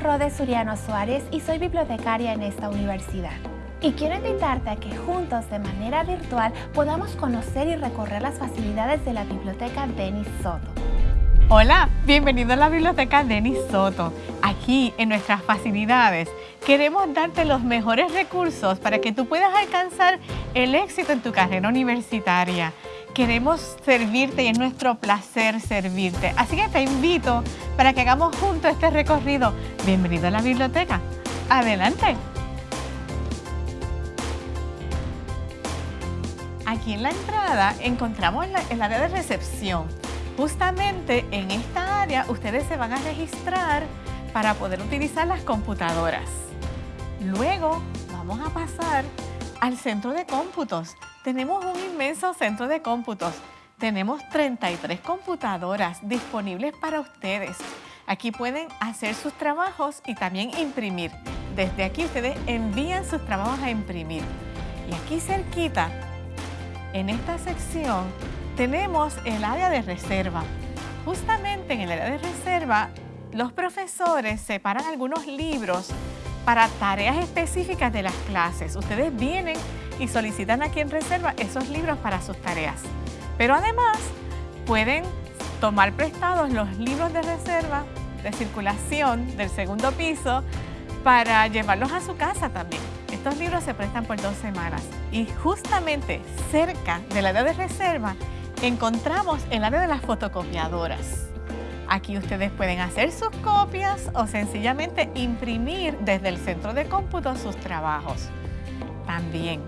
Rode Suriano Suárez y soy bibliotecaria en esta universidad. Y quiero invitarte a que juntos de manera virtual podamos conocer y recorrer las facilidades de la Biblioteca Denis Soto. Hola, bienvenido a la Biblioteca Denis Soto. Aquí en nuestras facilidades queremos darte los mejores recursos para que tú puedas alcanzar el éxito en tu carrera universitaria. Queremos servirte y es nuestro placer servirte. Así que te invito para que hagamos juntos este recorrido. Bienvenido a la biblioteca. Adelante. Aquí en la entrada encontramos el área de recepción. Justamente en esta área ustedes se van a registrar para poder utilizar las computadoras. Luego vamos a pasar al centro de cómputos. Tenemos un inmenso centro de cómputos. Tenemos 33 computadoras disponibles para ustedes. Aquí pueden hacer sus trabajos y también imprimir. Desde aquí ustedes envían sus trabajos a imprimir. Y aquí cerquita, en esta sección, tenemos el área de reserva. Justamente en el área de reserva, los profesores separan algunos libros para tareas específicas de las clases. Ustedes vienen y solicitan aquí en reserva esos libros para sus tareas. Pero además, pueden tomar prestados los libros de reserva de circulación del segundo piso para llevarlos a su casa también. Estos libros se prestan por dos semanas y justamente cerca del área de reserva encontramos el área de las fotocopiadoras. Aquí ustedes pueden hacer sus copias o sencillamente imprimir desde el centro de cómputo sus trabajos. También,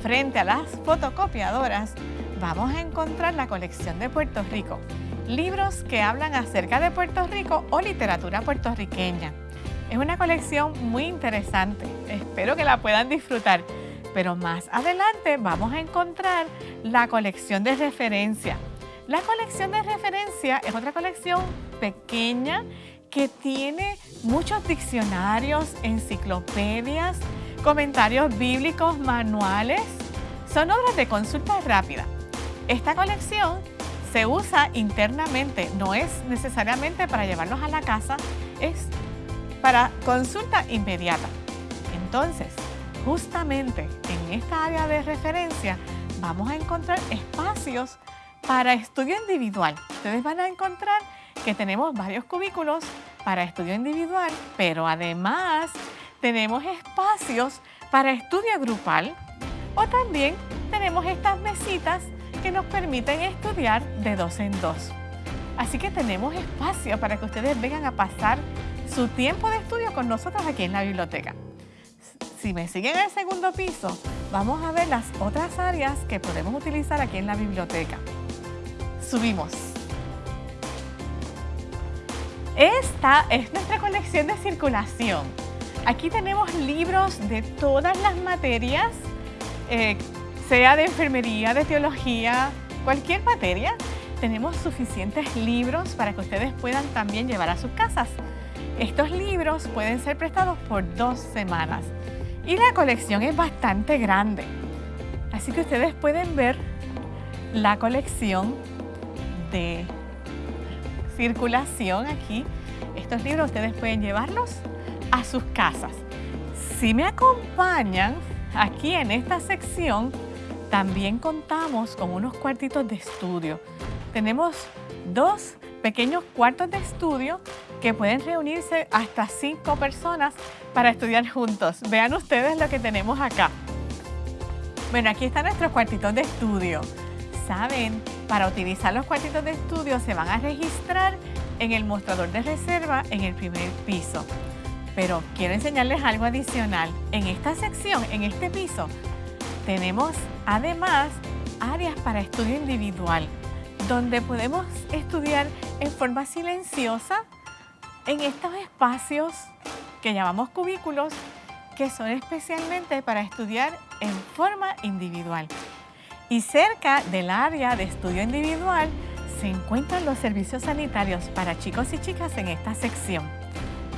frente a las fotocopiadoras, vamos a encontrar la colección de Puerto Rico. Libros que hablan acerca de Puerto Rico o literatura puertorriqueña. Es una colección muy interesante. Espero que la puedan disfrutar. Pero más adelante vamos a encontrar la colección de referencia. La colección de referencia es otra colección pequeña que tiene muchos diccionarios, enciclopedias, comentarios bíblicos, manuales. Son obras de consulta rápida. Esta colección se usa internamente, no es necesariamente para llevarlos a la casa, es para consulta inmediata. Entonces, justamente en esta área de referencia vamos a encontrar espacios para estudio individual. Ustedes van a encontrar que tenemos varios cubículos para estudio individual, pero además tenemos espacios para estudio grupal o también tenemos estas mesitas que nos permiten estudiar de dos en dos. Así que tenemos espacio para que ustedes vengan a pasar su tiempo de estudio con nosotros aquí en la biblioteca. Si me siguen en el segundo piso, vamos a ver las otras áreas que podemos utilizar aquí en la biblioteca. Subimos. Esta es nuestra colección de circulación. Aquí tenemos libros de todas las materias, eh, sea de enfermería, de teología, cualquier materia. Tenemos suficientes libros para que ustedes puedan también llevar a sus casas. Estos libros pueden ser prestados por dos semanas y la colección es bastante grande. Así que ustedes pueden ver la colección de circulación aquí. Estos libros ustedes pueden llevarlos a sus casas. Si me acompañan aquí en esta sección, también contamos con unos cuartitos de estudio. Tenemos dos pequeños cuartos de estudio que pueden reunirse hasta cinco personas para estudiar juntos. Vean ustedes lo que tenemos acá. Bueno, aquí están nuestros cuartitos de estudio. Saben, para utilizar los cuartitos de estudio se van a registrar en el mostrador de reserva en el primer piso. Pero quiero enseñarles algo adicional. En esta sección, en este piso, tenemos además áreas para estudio individual, donde podemos estudiar en forma silenciosa en estos espacios que llamamos cubículos, que son especialmente para estudiar en forma individual. Y cerca del área de estudio individual se encuentran los servicios sanitarios para chicos y chicas en esta sección.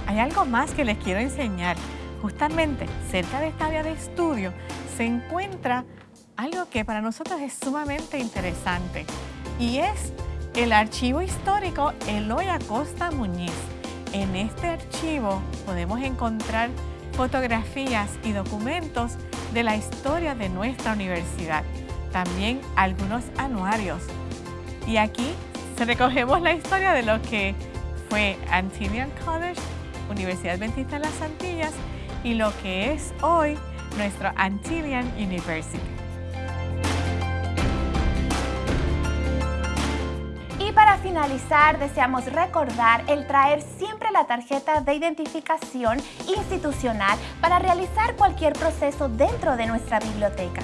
Hay algo más que les quiero enseñar. Justamente cerca de esta área de estudio se encuentra algo que para nosotros es sumamente interesante y es el archivo histórico Eloy Acosta Muñiz En este archivo podemos encontrar fotografías y documentos de la historia de nuestra universidad, también algunos anuarios. Y aquí recogemos la historia de lo que fue Antillean College, Universidad Adventista de las Antillas, y lo que es hoy nuestro Antillian University. Y para finalizar, deseamos recordar el traer siempre la tarjeta de identificación institucional para realizar cualquier proceso dentro de nuestra biblioteca.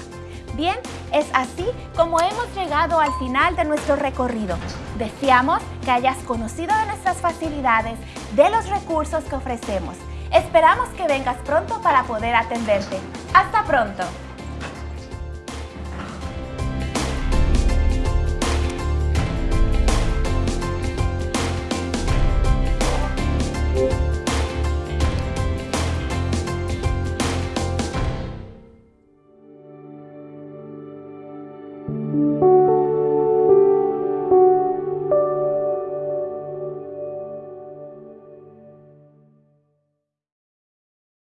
Bien, es así como hemos llegado al final de nuestro recorrido. Deseamos que hayas conocido de nuestras facilidades, de los recursos que ofrecemos. Esperamos que vengas pronto para poder atenderte. ¡Hasta pronto!